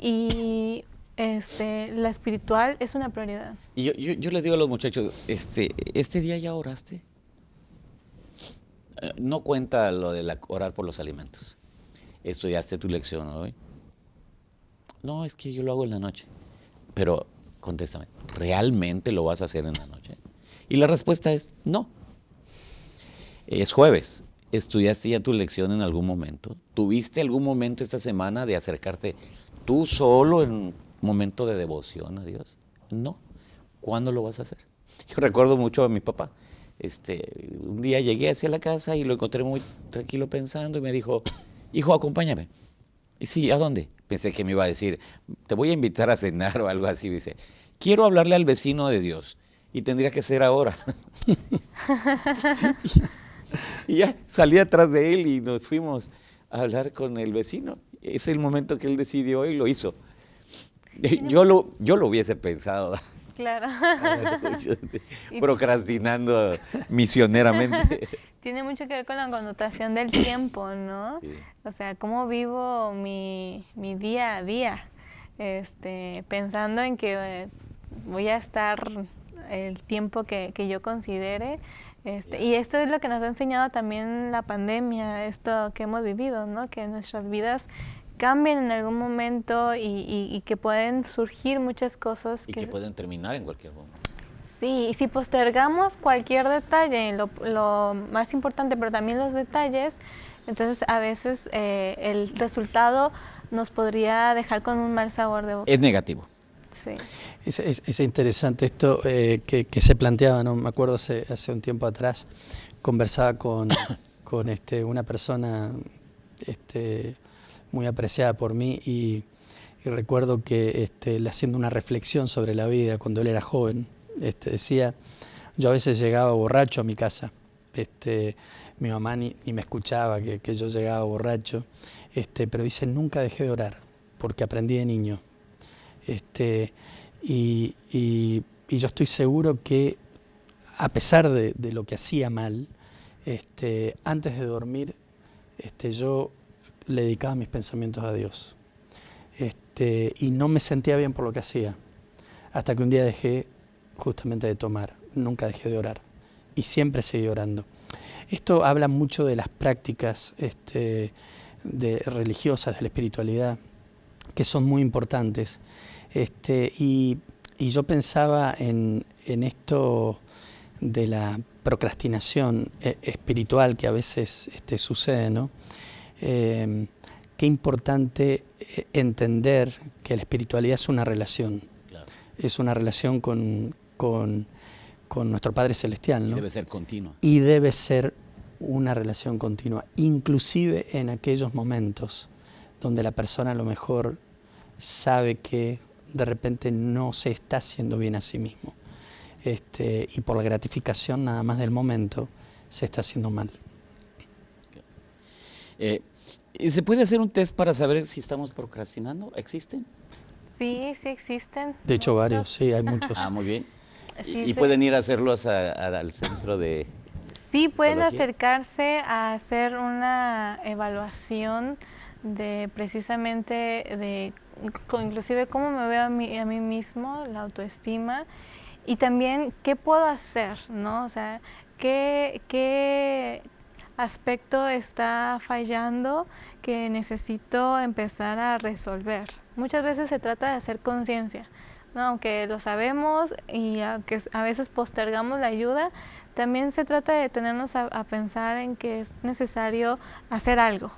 y este, la espiritual es una prioridad. Y yo, yo, les digo a los muchachos, este, ¿este día ya oraste? Eh, no cuenta lo de orar por los alimentos. ¿Estudiaste tu lección hoy? No, es que yo lo hago en la noche. Pero contéstame, ¿realmente lo vas a hacer en la noche? Y la respuesta es no. Es jueves. ¿Estudiaste ya tu lección en algún momento? ¿Tuviste algún momento esta semana de acercarte tú solo en un momento de devoción a Dios? No. ¿Cuándo lo vas a hacer? Yo recuerdo mucho a mi papá. Este, un día llegué hacia la casa y lo encontré muy tranquilo pensando y me dijo, hijo, acompáñame. Y sí, ¿a dónde? Pensé que me iba a decir, te voy a invitar a cenar o algo así. Dice, quiero hablarle al vecino de Dios y tendría que ser ahora. y ya salí atrás de él y nos fuimos a hablar con el vecino. Es el momento que él decidió y lo hizo. Yo lo, yo lo hubiese pensado. Claro. Procrastinando misioneramente. Tiene mucho que ver con la connotación del tiempo, ¿no? O sea, cómo vivo mi, mi día a día, este, pensando en que eh, voy a estar el tiempo que, que yo considere este, y esto es lo que nos ha enseñado también la pandemia, esto que hemos vivido, ¿no? que nuestras vidas cambien en algún momento y, que pueden surgir muchas cosas. Y que, pueden terminar en cualquier momento. Sí, y si postergamos cualquier detalle, lo, lo más importante, pero también los detalles, entonces a veces eh, el resultado nos podría dejar con un mal sabor de boca. Es negativo. Es, es, interesante esto eh, que, se planteaba, ¿no? me acuerdo hace, hace un tiempo atrás, conversaba con, con este, una persona este, muy apreciada por mí y, y recuerdo que este, le haciendo una reflexión sobre la vida cuando él era joven, este, decía, yo a veces llegaba borracho a mi casa, este, mi mamá ni, ni me escuchaba que, que, yo llegaba borracho, este, pero dice, nunca dejé de orar, porque aprendí de niño. Este, y, yo estoy seguro que a pesar de, de lo que hacía mal, este, antes de dormir, este, yo le dedicaba mis pensamientos a Dios. Este, y no me sentía bien por lo que hacía, hasta que un día dejé justamente de tomar, nunca dejé de orar y siempre seguí orando. Esto habla mucho de las prácticas este, de, religiosas, de la espiritualidad, que son muy importantes. Este, y, y, yo pensaba en, en, esto de la procrastinación eh, espiritual que a veces este, sucede, ¿no? Eh, qué importante eh, entender que la espiritualidad es una relación, claro. es una relación con, con, con, nuestro Padre Celestial. ¿no? Y debe ser continua. Y debe ser una relación continua, inclusive en aquellos momentos donde la persona a lo mejor sabe que de repente no se está haciendo bien a sí mismo. Este, y por la gratificación nada más del momento se está haciendo mal. Eh, ¿Se puede hacer un test para saber si estamos procrastinando? ¿Existen? Sí, sí existen. De hecho, varios, sí, hay muchos. Ah, muy bien. Sí, ¿Y, sí. pueden ir a hacerlos a, a, al centro de...? Sí, pueden acercarse a hacer una evaluación de precisamente de inclusive cómo me veo a mí, a mí mismo, la autoestima y también qué puedo hacer, ¿no? O sea, qué, qué aspecto está fallando que necesito empezar a resolver. Muchas veces se trata de hacer conciencia, ¿no? aunque lo sabemos y aunque a veces postergamos la ayuda, también se trata de tenernos a, a pensar en que es necesario hacer algo,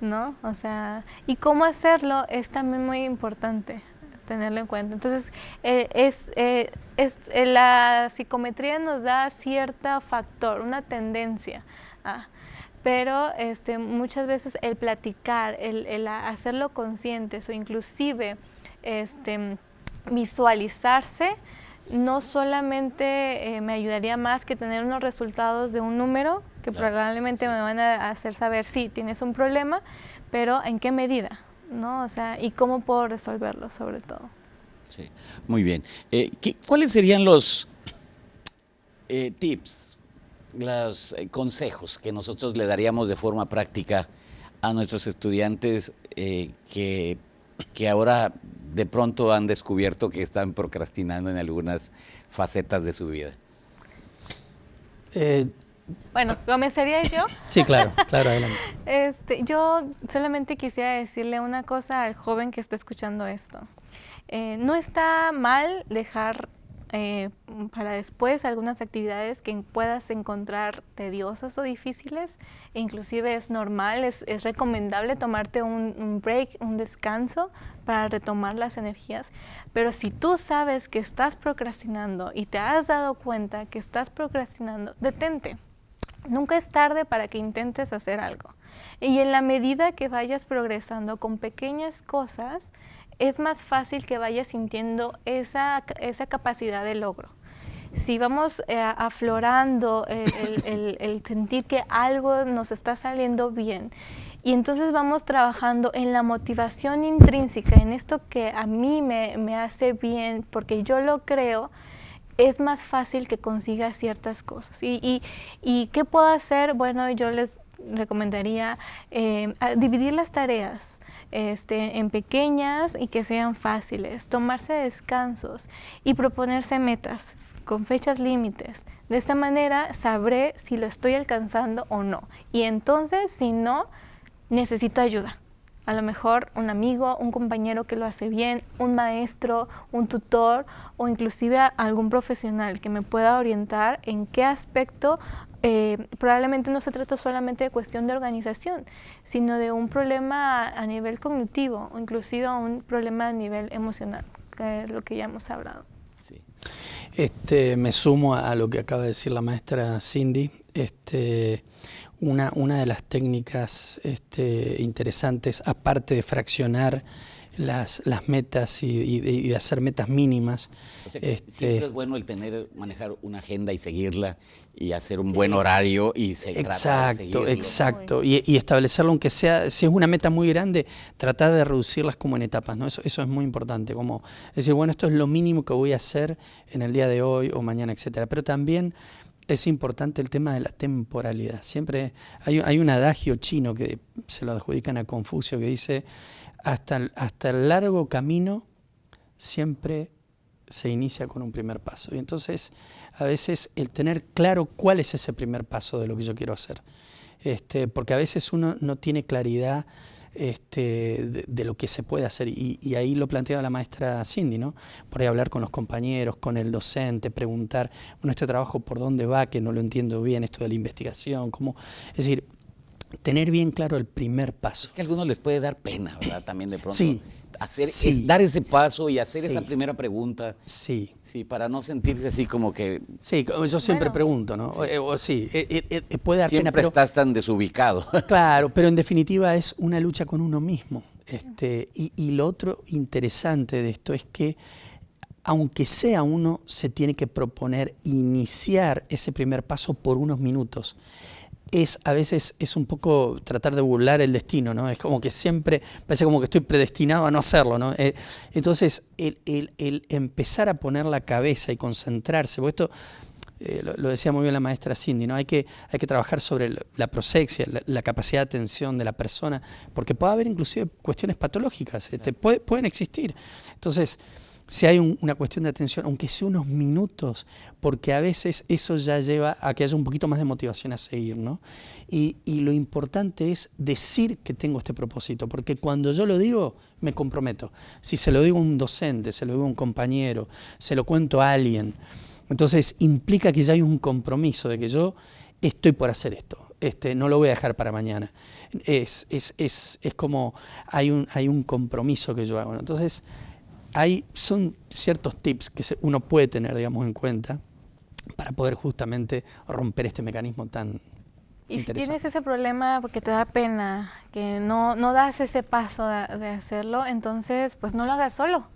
¿no? O sea, y cómo hacerlo es también muy importante tenerlo en cuenta. Entonces, eh, es, eh, es eh, la psicometría nos da cierto factor, una tendencia. Ah, pero este, muchas veces el platicar, el, el hacerlo conscientes o inclusive este, visualizarse, no solamente eh, me ayudaría más que tener unos resultados de un número, que claro. probablemente me van a hacer saber si sí, tienes un problema, pero en qué medida, ¿no? O sea, y cómo puedo resolverlo sobre todo. Sí, muy bien. Eh, ¿qué, ¿Cuáles serían los eh, tips, los eh, consejos que nosotros le daríamos de forma práctica a nuestros estudiantes que, que ahora de pronto han descubierto que están procrastinando en algunas facetas de su vida? Eh, bueno, ¿comenzaría yo? Sí, claro, claro, adelante. Este, yo solamente quisiera decirle una cosa al joven que está escuchando esto. Eh, no está mal dejar eh, para después algunas actividades que puedas encontrar tediosas o difíciles, e inclusive es normal, es, es recomendable tomarte un, un, break, un descanso para retomar las energías, pero si tú sabes que estás procrastinando y te has dado cuenta que estás procrastinando, detente. Nunca es tarde para que intentes hacer algo. Y en la medida que vayas progresando con pequeñas cosas, es más fácil que vayas sintiendo esa, esa capacidad de logro. Si vamos eh, aflorando el, el, el, el, sentir que algo nos está saliendo bien y entonces vamos trabajando en la motivación intrínseca, en esto que a mí me, me hace bien porque yo lo creo, es más fácil que consiga ciertas cosas. ¿Y, y, y qué puedo hacer? Bueno, yo les recomendaría eh, dividir las tareas este, en pequeñas y que sean fáciles, tomarse descansos y proponerse metas con fechas límites. De esta manera sabré si lo estoy alcanzando o no. Y entonces, si no, necesito ayuda. A lo mejor un amigo, un compañero que lo hace bien, un maestro, un tutor o inclusive algún profesional que me pueda orientar en qué aspecto eh, probablemente no se trata solamente de cuestión de organización, sino de un problema a nivel cognitivo o inclusive un problema a nivel emocional, que es lo que ya hemos hablado. Sí. Este, me sumo a lo que acaba de decir la maestra Cindy. Este, una, una de las técnicas este, interesantes, aparte de fraccionar las, las metas y, de, hacer metas mínimas. este, siempre es bueno el tener, manejar una agenda y seguirla y hacer un buen horario y se Exacto, exacto. Y, y, establecerlo, aunque sea, si es una meta muy grande, tratar de reducirlas como en etapas, ¿no? Eso, eso es muy importante, como decir, bueno, esto es lo mínimo que voy a hacer en el día de hoy o mañana, etcétera. Pero también es importante el tema de la temporalidad. Siempre hay, un adagio chino que se lo adjudican a Confucio que dice hasta el, hasta el largo camino siempre se inicia con un primer paso. Y entonces, a veces, el tener claro cuál es ese primer paso de lo que yo quiero hacer. Este, porque a veces uno no tiene claridad este, de, lo que se puede hacer. Y, ahí lo planteaba la maestra Cindy, ¿no? Por ahí hablar con los compañeros, con el docente, preguntar, bueno, este trabajo por dónde va, que no lo entiendo bien, esto de la investigación, cómo... Es decir, tener bien claro el primer paso. Es que a algunos les puede dar pena, ¿verdad? También de pronto. Sí. Hacer, dar ese paso y hacer esa primera pregunta. Sí. Sí, para no sentirse así como que... Sí, yo siempre pregunto, ¿no? Sí, eh, eh, eh, puede dar siempre estás tan desubicado. Claro, pero en definitiva es una lucha con uno mismo. Este, y, y lo otro interesante de esto es que aunque sea uno, se tiene que proponer iniciar ese primer paso por unos minutos es a veces es un poco tratar de burlar el destino, ¿no? Es como que siempre, parece como que estoy predestinado a no hacerlo, ¿no? Eh, entonces, el, empezar a poner la cabeza y concentrarse, porque esto eh, lo, decía muy bien la maestra Cindy, ¿no? Hay que, hay que trabajar sobre la prosexia, la, capacidad de atención de la persona, porque puede haber inclusive cuestiones patológicas, este, pueden existir. Entonces, si hay una cuestión de atención, aunque sea unos minutos, porque a veces eso ya lleva a que haya un poquito más de motivación a seguir, ¿no? Y, lo importante es decir que tengo este propósito, porque cuando yo lo digo, me comprometo. Si se lo digo a un docente, se lo digo a un compañero, se lo cuento a alguien, entonces implica que ya hay un compromiso de que yo estoy por hacer esto, este, no lo voy a dejar para mañana. Es, es, es, es como hay un, hay un compromiso que yo hago. Entonces, hay, son ciertos tips que uno puede tener, digamos, en cuenta para poder justamente romper este mecanismo tan y si tienes ese problema porque te da pena, que no, no das ese paso de, hacerlo, entonces pues no lo hagas solo.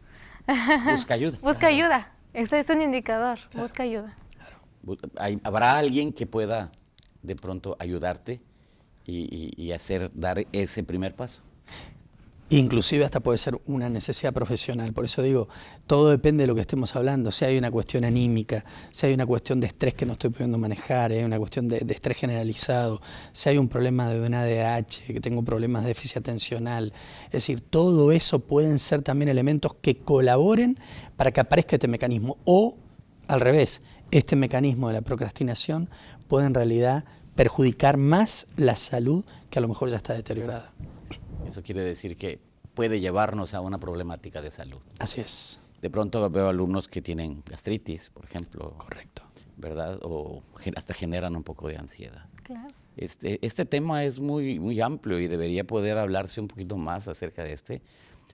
Busca ayuda. Busca ayuda. Eso es un indicador. Busca ayuda. ¿Habrá alguien que pueda de pronto ayudarte y, y hacer dar ese primer paso? Inclusive hasta puede ser una necesidad profesional, por eso digo, todo depende de lo que estemos hablando, si hay una cuestión anímica, si hay una cuestión de estrés que no estoy pudiendo manejar, hay una cuestión de, estrés generalizado, si hay un problema de un ADH, que tengo problemas de déficit atencional, es decir, todo eso pueden ser también elementos que colaboren para que aparezca este mecanismo. O al revés, este mecanismo de la procrastinación puede en realidad perjudicar más la salud que a lo mejor ya está deteriorada. Eso quiere decir que puede llevarnos a una problemática de salud. Así es. De pronto veo alumnos que tienen gastritis, por ejemplo. Correcto. ¿Verdad? O hasta generan un poco de ansiedad. Claro. Este, este tema es muy, muy amplio y debería poder hablarse un poquito más acerca de este,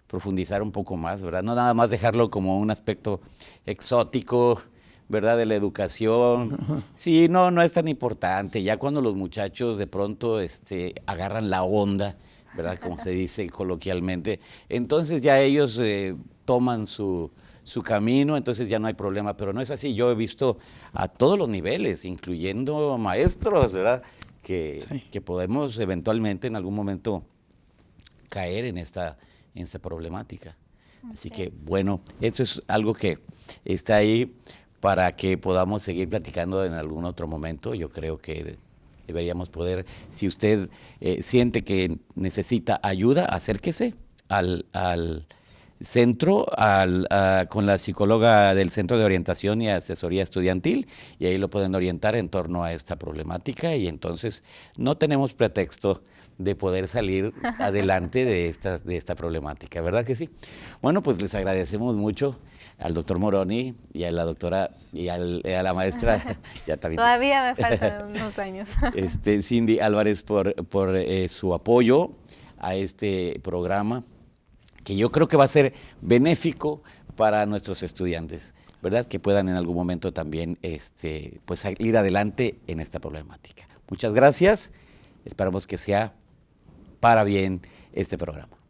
profundizar un poco más, ¿verdad? No nada más dejarlo como un aspecto exótico, ¿verdad? De la educación. Sí, no, no es tan importante. Ya cuando los muchachos de pronto este, agarran la onda, ¿verdad? Como se dice coloquialmente. Entonces ya ellos eh, toman su, camino, entonces ya no hay problema, pero no es así. Yo he visto a todos los niveles, incluyendo maestros, ¿verdad? Que, que podemos eventualmente en algún momento caer en esta, en esta problemática. Así que bueno, eso es algo que está ahí para que podamos seguir platicando en algún otro momento. Yo creo que deberíamos poder, si usted eh, siente que necesita ayuda, acérquese al, al centro con la psicóloga del Centro de Orientación y Asesoría Estudiantil y ahí lo pueden orientar en torno a esta problemática y entonces no tenemos pretexto de poder salir adelante de esta, de esta problemática, ¿verdad que sí? Bueno, pues les agradecemos mucho al doctor Moroni y a la doctora y, a la maestra. ya Todavía me faltan unos años. Este, Cindy Álvarez por, por eh, su apoyo a este programa que yo creo que va a ser benéfico para nuestros estudiantes, ¿verdad? Que puedan en algún momento también este, pues, ir adelante en esta problemática. Muchas gracias, esperamos que sea para bien este programa.